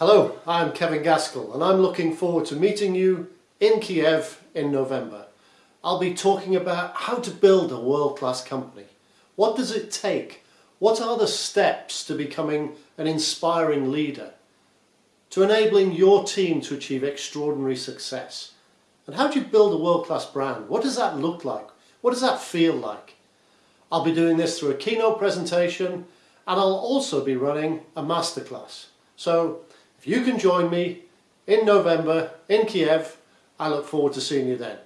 Hello, I'm Kevin Gaskell and I'm looking forward to meeting you in Kiev in November. I'll be talking about how to build a world-class company. What does it take? What are the steps to becoming an inspiring leader? To enabling your team to achieve extraordinary success? And how do you build a world-class brand? What does that look like? What does that feel like? I'll be doing this through a keynote presentation and I'll also be running a masterclass. So if you can join me in November in Kiev, I look forward to seeing you then.